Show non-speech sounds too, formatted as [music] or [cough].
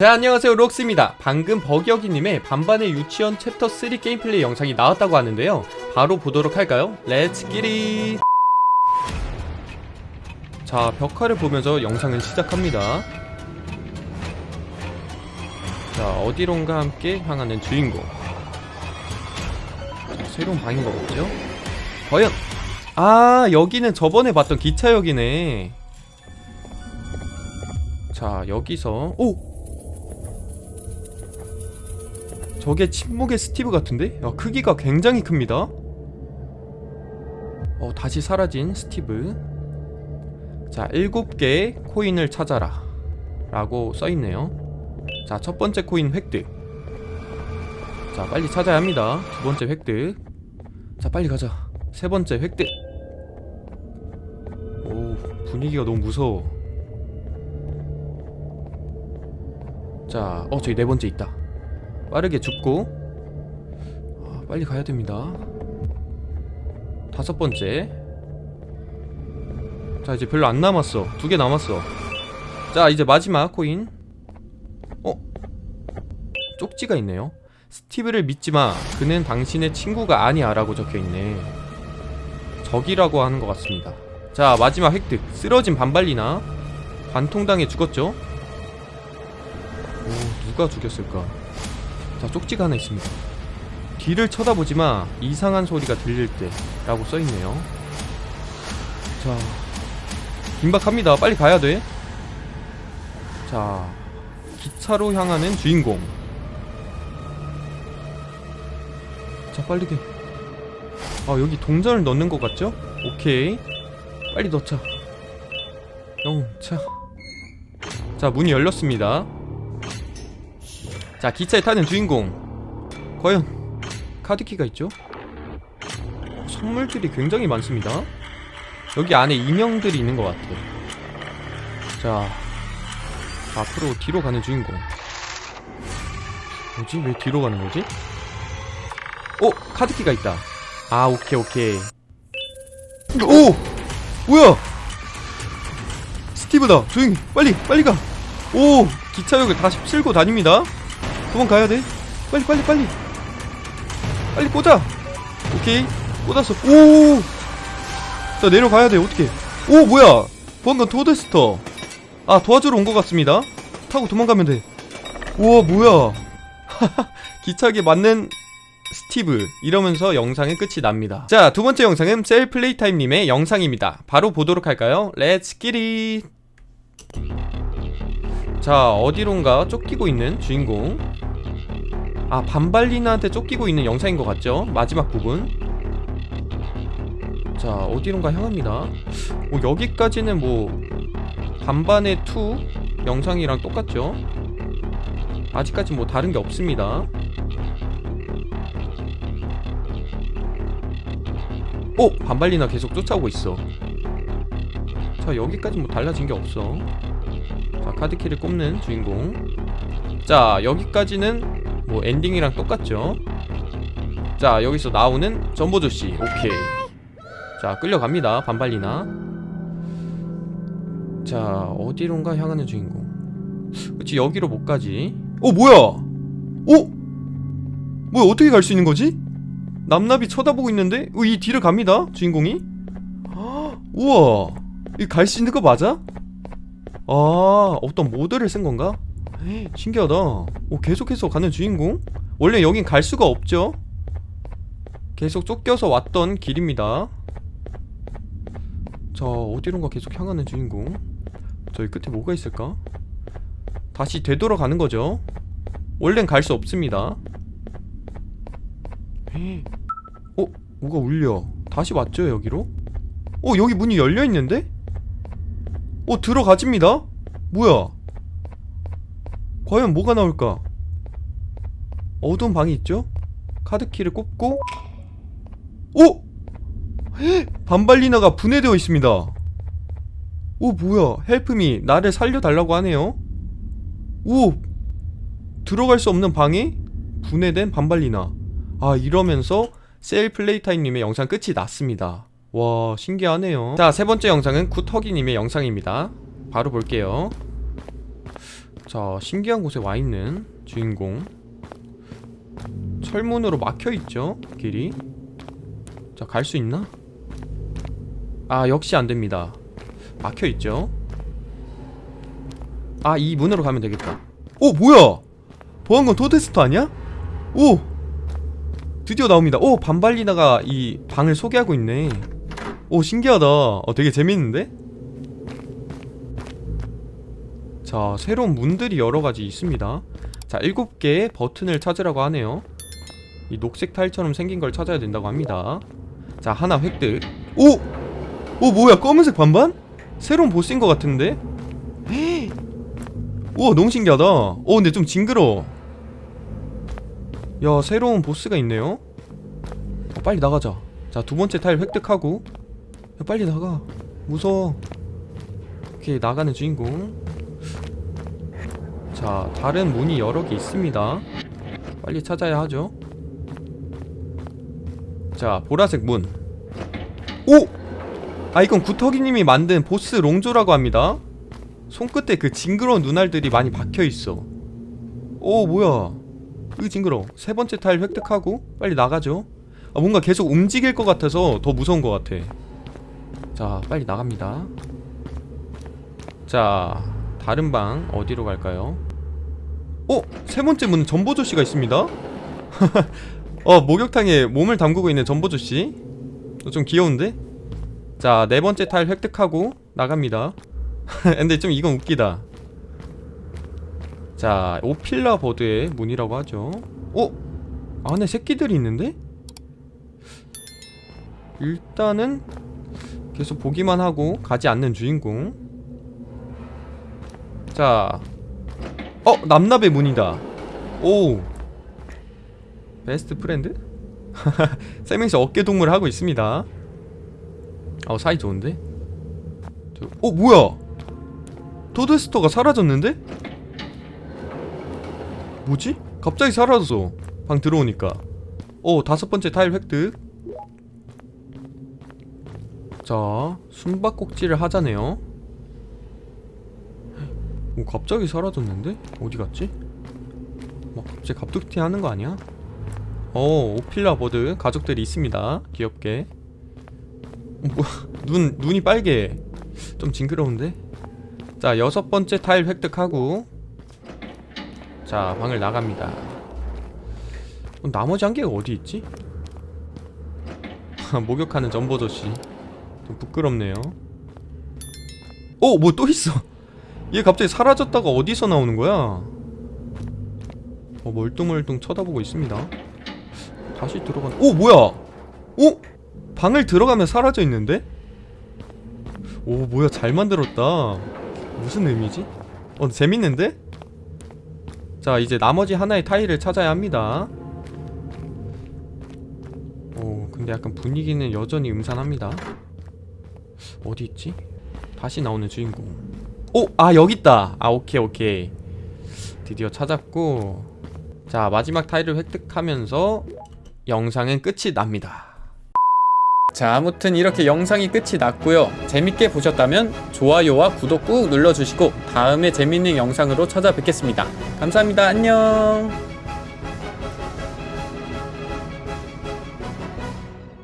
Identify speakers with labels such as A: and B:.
A: 네 안녕하세요. 록스입니다. 방금 버기어기님의 반반의 유치원 챕터 3 게임 플레이 영상이 나왔다고 하는데요. 바로 보도록 할까요? Let's get it 자 벽화를 보면서 영상은 시작합니다. 자 어디론가 함께 향하는 주인공. 자, 새로운 방인 거겠죠? 과연! 아 여기는 저번에 봤던 기차역이네. 자 여기서 오! 저게 침묵의 스티브 같은데? 야, 크기가 굉장히 큽니다. 어 다시 사라진 스티브. 자 7개의 코인을 찾아라. 라고 써있네요. 자 첫번째 코인 획득. 자 빨리 찾아야 합니다. 두번째 획득. 자 빨리 가자. 세번째 획득. 오 분위기가 너무 무서워. 자, 어 저기 네 번째 있다. 빠르게 줍고 아, 빨리 가야 됩니다. 다섯 번째. 자 이제 별로 안 남았어. 두 개 남았어. 자 이제 마지막 코인. 어? 쪽지가 있네요. 스티브를 믿지마. 그는 당신의 친구가 아니야 라고 적혀있네. 적이라고 하는 것 같습니다. 자 마지막 획득. 쓰러진 반발리나 관통당해 죽었죠? 오, 누가 죽였을까? 자, 쪽지가 하나 있습니다. 뒤를 쳐다보지마. 이상한 소리가 들릴 때. 라고 써있네요. 자, 긴박합니다. 빨리 가야 돼. 자, 기차로 향하는 주인공. 자, 빨리 돼. 아, 여기 동전을 넣는 것 같죠? 오케이. 빨리 넣자. 영차. 자, 문이 열렸습니다. 자 기차에 타는 주인공 과연 카드키가 있죠? 선물들이 굉장히 많습니다 여기 안에 인형들이 있는 것 같아요 자 앞으로 뒤로 가는 주인공 뭐지? 왜 뒤로 가는 거지? 오! 카드키가 있다 아 오케이 오케이 오! 뭐야! 스티브다 조용히 빨리 빨리 가 오! 기차역을 다시 쓸고 다닙니다 도망가야 돼. 빨리 빨리 빨리. 빨리 꽂아. 오케이. 꽂았어. 오자 내려가야 돼. 어떻게 오 뭐야. 보안관 토데스터. 아 도와주러 온 것 같습니다. 타고 도망가면 돼. 우와 뭐야. [laughs] 기차에 맞는 스티브. 이러면서 영상의 끝이 납니다. 자 두번째 영상은 셀플레이타임님의 영상입니다. 바로 보도록 할까요? Let's get it 자 어디론가 쫓기고 있는 주인공 아 반발리나한테 쫓기고 있는 영상인 것 같죠? 마지막 부분 자 어디론가 향합니다 뭐 여기까지는 뭐 반반의 2 영상이랑 똑같죠? 아직까지 뭐 다른 게 없습니다 오! 반발리나 계속 쫓아오고 있어 자 여기까지 뭐 달라진 게 없어 자 카드키를 꼽는 주인공 자 여기까지는 뭐 엔딩이랑 똑같죠? 자 여기서 나오는 전보조씨. 오케이. 자 끌려갑니다. 반발리나. 자 어디론가 향하는 주인공. 그치 여기로 못 가지. 어 뭐야? 어? 뭐야 어떻게 갈 수 있는 거지? 남나비 쳐다보고 있는데? 어, 이 뒤를 갑니다 주인공이. 헉, [gasps] 우와. 이 갈 수 있는 거 맞아? 아 어떤 모드를 쓴 건가? 신기하다 오 계속해서 가는 주인공? 원래 여긴 갈 수가 없죠 계속 쫓겨서 왔던 길입니다 자 어디론가 계속 향하는 주인공 저기 끝에 뭐가 있을까? 다시 되돌아가는 거죠 원래는 갈 수 없습니다 어? 뭐가 울려 다시 왔죠 여기로? 어 여기 문이 열려있는데? 어 들어가집니다 뭐야 과연 뭐가 나올까? 어두운 방이 있죠? 카드키를 꼽고. 오! 반발리나가 분해되어 있습니다. 오 뭐야? 헬프미 나를 살려달라고 하네요. 오! 들어갈 수 없는 방에 분해된 반발리나. 아 이러면서 셀플레이타임님의 영상 끝이 났습니다. 와 신기하네요. 자 세번째 영상은 굿허기님의 영상입니다. 바로 볼게요 자 신기한 곳에 와있는 주인공. 철문으로 막혀있죠 길이. 자 갈 수 있나? 아 역시 안됩니다. 막혀있죠. 아 이 문으로 가면 되겠다. 오 뭐야? 보안관 토데스트 아니야? 오! 드디어 나옵니다. 오 반발리나가 이 방을 소개하고 있네. 오 신기하다. 어 되게 재밌는데? 자 새로운 문들이 여러가지 있습니다. 자 7개의 버튼을 찾으라고 하네요. 이 녹색 타일처럼 생긴 걸 찾아야 된다고 합니다. 자 하나 획득. 오! 오 뭐야 검은색 반반? 새로운 보스인 것 같은데? 헤이. [gasps] 우와 너무 신기하다. 어 근데 좀 징그러워. 야 새로운 보스가 있네요. 어, 빨리 나가자. 자 두번째 타일 획득하고. 야 빨리 나가. 무서워. 오케이 나가는 주인공 자 다른 문이 여러 개 있습니다. 빨리 찾아야 하죠. 자 보라색 문. 오! 아 이건 구터기님이 만든 보스 롱조라고 합니다. 손끝에 그 징그러운 눈알들이 많이 박혀있어. 오 뭐야. 으 징그러 세 번째 타일 획득하고 빨리 나가죠. 아 뭔가 계속 움직일 것 같아서 더 무서운 것 같아. 자 빨리 나갑니다. 자 다른 방 어디로 갈까요? 어? 세 번째 문은 전보조씨가 있습니다 [laughs] 어 목욕탕에 몸을 담그고 있는 전보조씨 어, 좀 귀여운데? 자 네 번째 타일 획득하고 나갑니다 [laughs] 근데 좀 이건 웃기다 자 오필라 버드의 문이라고 하죠 어? 안에 새끼들이 있는데? 일단은 계속 보기만 하고 가지 않는 주인공 자 어! 남납의 문이다 오 best friend? [laughs] 세 명이서 어깨동무를 하고 있습니다 어 사이 좋은데? 저, 어 뭐야 토드스터가 사라졌는데? 뭐지? 갑자기 사라졌어 방 들어오니까 오 다섯 번째 타일 획득 자 숨바꼭질을 하자네요 오 갑자기 사라졌는데? 어디 갔지? 막 갑자기 갑툭튀 하는 거 아니야? 어 오필라 버드 가족들이 있습니다 귀엽게 어, 뭐야 [laughs] 눈, 눈이 빨개 좀 징그러운데? 자 여섯 번째 타일 획득하고 자 방을 나갑니다 어, 나머지 한 개가 어디 있지? [laughs] 목욕하는 전보조씨 좀 부끄럽네요 어! 뭐또 있어 얘 갑자기 사라졌다가 어디서 나오는 거야? 어 멀뚱멀뚱 쳐다보고 있습니다. 다시 들어간 오 뭐야? 오 방을 들어가면 사라져 있는데? 오 뭐야 잘 만들었다. 무슨 의미지? 어 재밌는데? 자 이제 나머지 하나의 타일을 찾아야 합니다. 오 근데 약간 분위기는 여전히 음산합니다. 어디 있지? 다시 나오는 주인공 오 아 여기 있다. 아 오케이 오케이. 드디어 찾았고. 자 마지막 타일을 획득하면서 영상은 끝이 납니다. 자 아무튼 이렇게 영상이 끝이 났고요. 재밌게 보셨다면 좋아요와 구독 꾹 눌러주시고 다음에 재밌는 영상으로 찾아뵙겠습니다. 감사합니다. 안녕